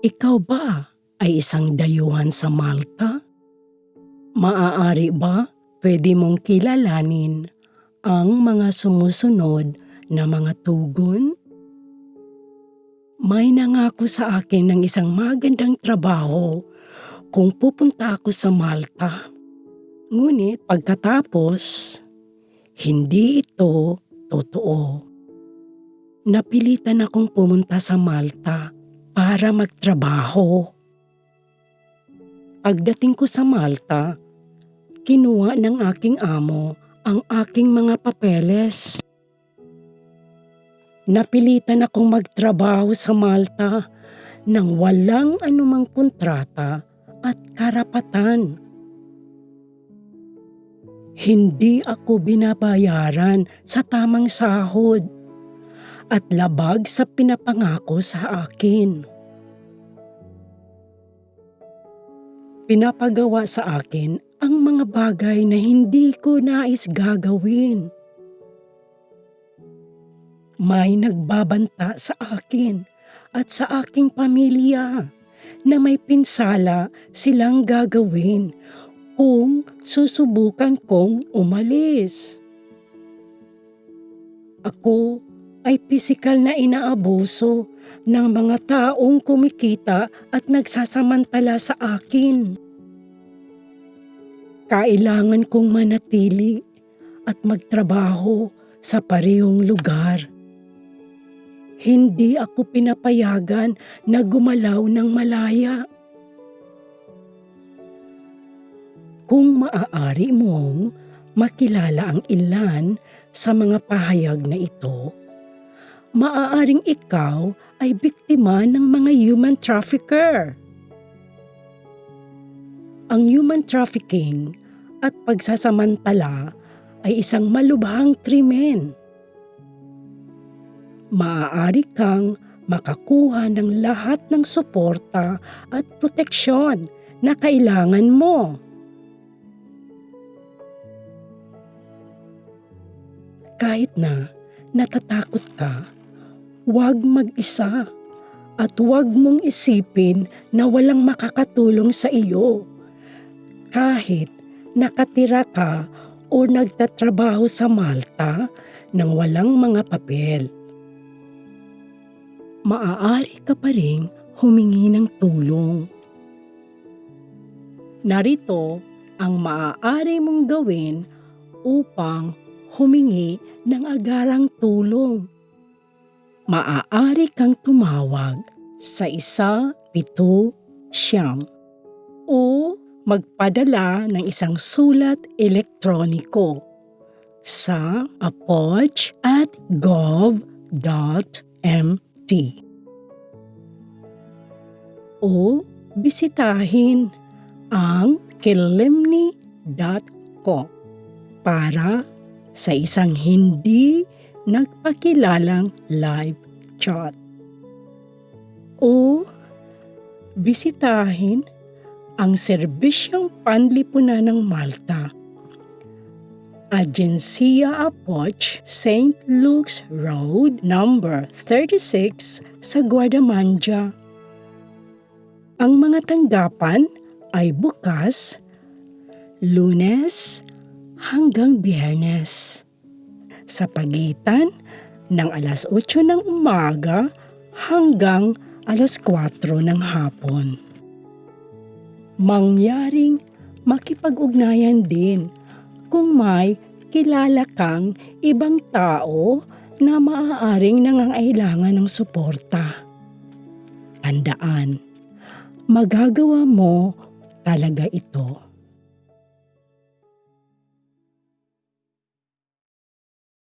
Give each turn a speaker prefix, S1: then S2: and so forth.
S1: Ikaw ba ay isang dayuhan sa Malta? Maaari ba pwede mong kilalanin ang mga sumusunod na mga tugon? May nangako sa akin ng isang magandang trabaho kung pupunta ako sa Malta. Ngunit pagkatapos, hindi ito totoo. Napilitan akong pumunta sa Malta para magtrabaho. Pagdating ko sa Malta, kinuha ng aking amo ang aking mga papeles. Napilitan akong magtrabaho sa Malta nang walang anumang kontrata at karapatan. Hindi ako binabayaran sa tamang sahod at labag sa pinapangako sa akin. Pinapagawa sa akin ang mga bagay na hindi ko nais gagawin. May nagbabanta sa akin at sa aking pamilya na may pinsala silang gagawin kung susubukan kong umalis. Ako ay pisikal na inaabuso ng mga taong kumikita at nagsasamantala sa akin. Kailangan kong manatili at magtrabaho sa parehong lugar. Hindi ako pinapayagan na gumalaw ng malaya. Kung maaari mong makilala ang ilan sa mga pahayag na ito, maaaring ikaw ay biktima ng mga human trafficker. Ang human trafficking at pagsasamantala ay isang malubhang krimen. Maaari kang makakuha ng lahat ng suporta at proteksyon na kailangan mo. Kahit na natatakot ka, huwag mag-isa at huwag mong isipin na walang makakatulong sa iyo. Kahit nakatira ka o nagtatrabaho sa Malta nang walang mga papel. Maaari ka pa rin humingi ng tulong. Narito ang maaari mong gawin upang humingi ng agarang tulong. Maaari kang tumawag sa isa, pito, siyam o magpadala ng isang sulat elektroniko sa apoj at gov.mt o bisitahin ang kilimni.co para sa isang hindi nagpakilalang live chat. O bisitahin ang serbisyong panlipunan ng Malta. Agencia Apoch, St. Luke's Road, number 36 sa Guardamanja. Ang mga tanggapan ay bukas lunes hanggang biyernes. Sa pagitan ng alas 8 ng umaga hanggang alas 4 ng hapon. Mangyaring makipag-ugnayan din kung may kilala kang ibang tao na maaaring nangangailangan ng suporta. Tandaan, magagawa mo talaga ito